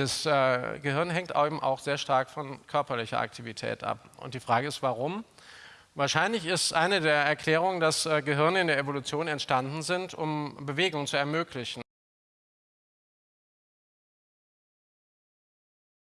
Das äh, Gehirn hängt eben auch sehr stark von körperlicher Aktivität ab. Und die Frage ist, warum? Wahrscheinlich ist eine der Erklärungen, dass äh, Gehirne in der Evolution entstanden sind, um Bewegung zu ermöglichen.